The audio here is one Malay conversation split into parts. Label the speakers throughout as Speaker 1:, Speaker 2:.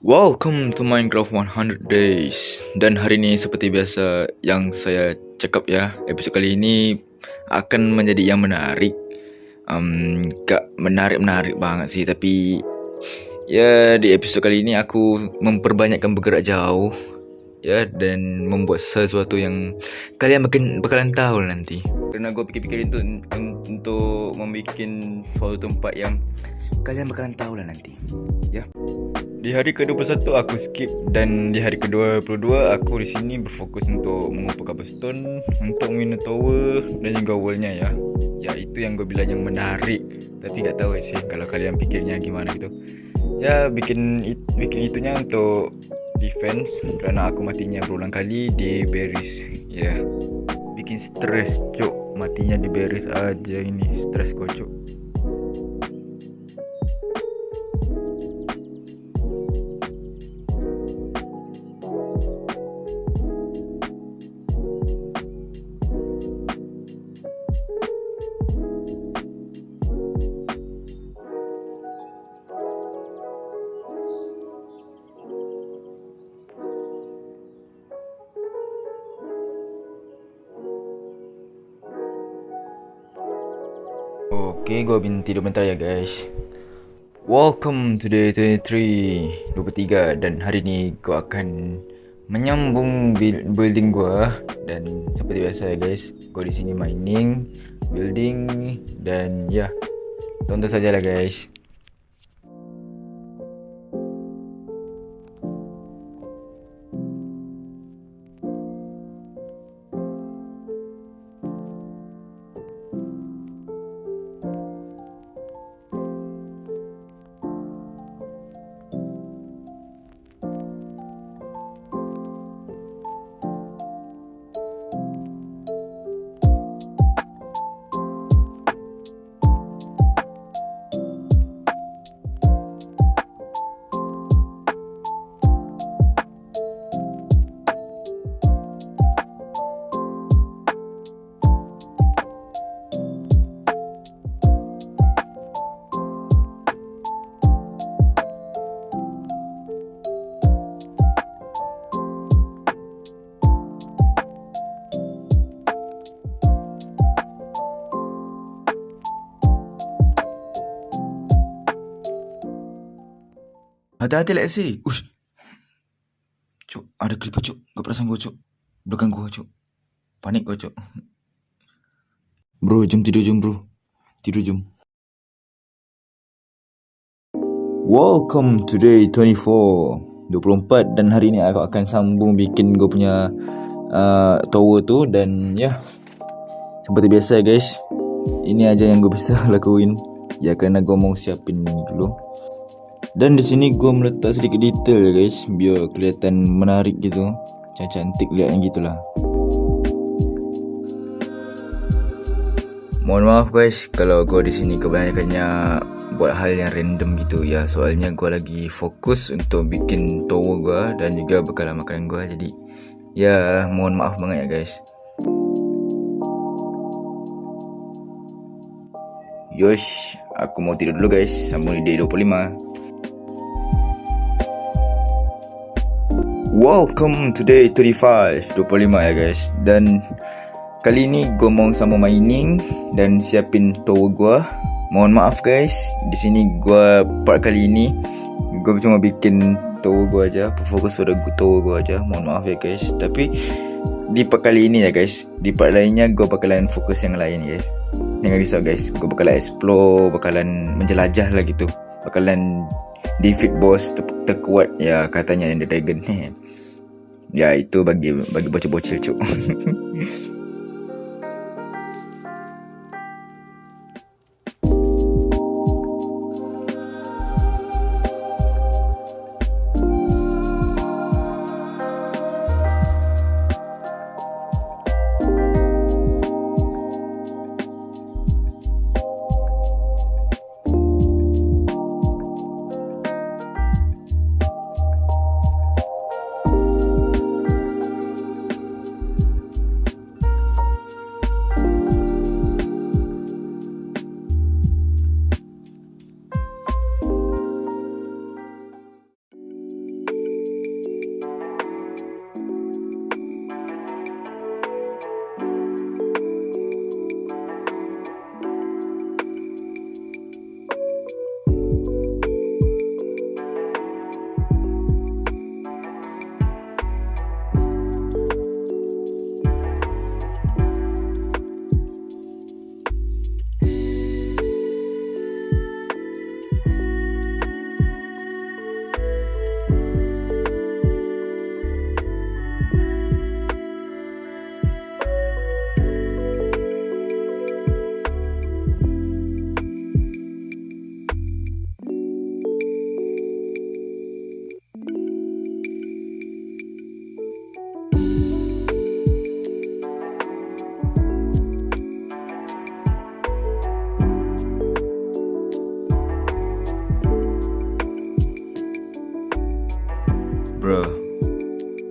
Speaker 1: Welcome to Minecraft 100 Days. Dan hari ni seperti biasa yang saya cakap ya Episod kali ini akan menjadi yang menarik. Um, Gak menarik-menarik banget sih Tapi Ya di episod kali ini aku memperbanyakkan bergerak jauh Ya dan membuat sesuatu yang kalian bakalan, bakalan tahu nanti. Kerana gue pikir-pikir untuk, untuk membuat suatu tempat yang kalian bakalan tahu lah nanti Ya di hari ke-21 aku skip dan di hari ke-22 aku di sini berfokus untuk mengumpul cobblestone untuk minum tower dan juga wallnya ya. Ya itu yang gue bilang yang menarik. Tapi tak tahu sih kalau kalian fikirnya gimana gitu. Ya bikin it, bikin itunya untuk defense kerana aku matinya berulang kali di berries. Ya. Bikin stress cuk matinya di berries aja ini stress kocok. Okay, gue bin tidur bentar ya guys. Welcome to day 23 23 Dan hari ni gue akan Menyambung building gue Dan seperti biasa ya guys Gue di sini mining Building Dan ya Tonton saja lah guys Hati-hati let's see. Ush. Cuk, ada creeper cuk. Gak perasan gua cuk. Belakang gua cuk. Panik gua cuk. Bro, jom tidur jom bro. Tidur jom. Welcome to day 24. 24 dan hari ni aku akan sambung bikin gua punya uh, tower tu dan ya. Yeah, seperti biasa guys. Ini aja yang gua bisa lakuin. Ya kerana gua mau siapin dulu. Dan di sini gue meletak sedikit detail guys Biar kelihatan menarik gitu. Macam cantik lihatnya gitulah. Mohon maaf guys Kalau gue di sini kebanyakannya Buat hal yang random gitu ya. Soalnya gue lagi fokus untuk bikin tower gue Dan juga bekalan makanan gue Jadi ya mohon maaf banget ya guys. Yosh, aku mau tidur dulu guys. Sambung di day 25 Welcome to day 35 25 ya guys. Dan Kali ni gue mau sama mining Dan siapin tower gue Mohon maaf guys. Di sini gue part kali ini Gue cuma bikin tower gue aja. Fokus pada tower gue aja. Mohon maaf ya guys. Tapi Di part kali ini ya guys Di part lainnya gue bakalan fokus yang lain guys. Jangan risau guys. Gue bakalan explore Bakalan menjelajah lah gitu. Bakalan defeat boss ter terkuat. Ya katanya yang the dragon ni ya itu bagi bagi bocil-bocil cuk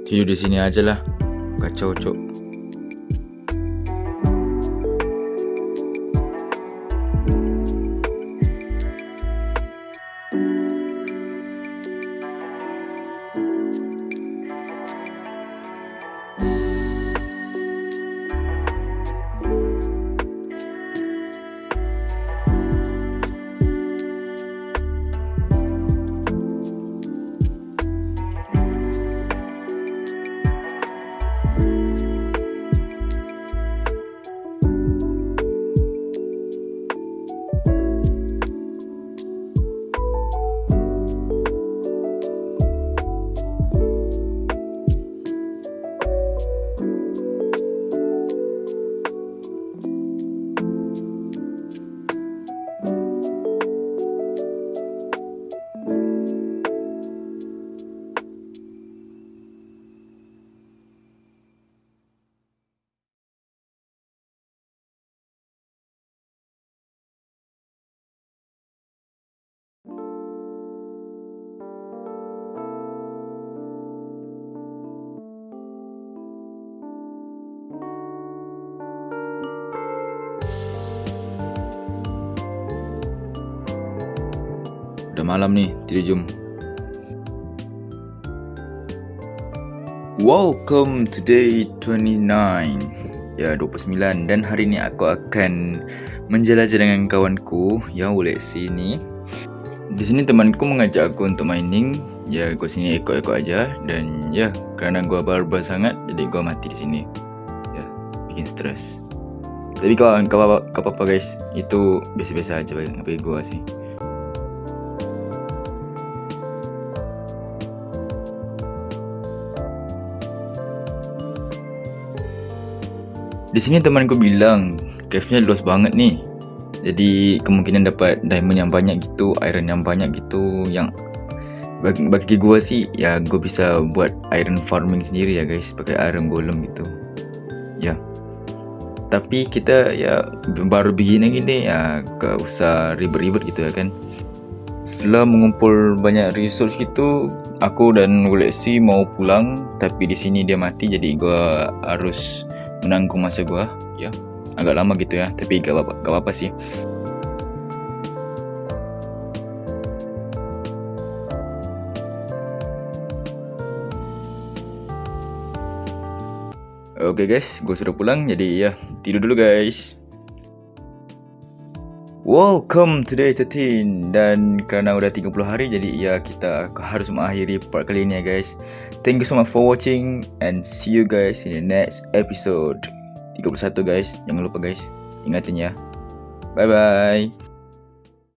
Speaker 1: Tidur di sini aja lah Kacau cok malam ni, tidur jom. Welcome to day 29 Ya, 29 Dan hari ni aku akan menjelajah dengan kawanku Yang boleh sini. Di sini temanku mengajak aku untuk mining. Ya, gua sini ekor-ekor aja. Dan ya, kerana gua barbar sangat Jadi gua mati di sini. Ya, bikin stres. Tapi kau kau apa, kau apa guys Itu biasa-biasa aja bagi gua sih Di sini temanku bilang cave-nya luas banget ni. Jadi kemungkinan dapat diamond yang banyak gitu, iron yang banyak gitu yang bagi, bagi gua sih ya gua bisa buat iron farming sendiri ya guys pakai iron golem gitu. Ya. Tapi kita ya baru begini gini ya gak usah ribet-ribet gitu ya kan. Setelah mengumpul banyak resource gitu, aku dan Gulexi mau pulang tapi di sini dia mati jadi gua harus menanggung masa gua ya agak lama gitu ya tapi gak apa gak apa sih Oke okay guys, gue sudah pulang jadi ya tidur dulu guys. Welcome to day 13 Dan kerana udah 30 hari Jadi ya kita harus mengakhiri part kali ini ya guys. Thank you so much for watching And see you guys in the next episode. 31 guys. Jangan lupa guys. Ingatin ya. Bye bye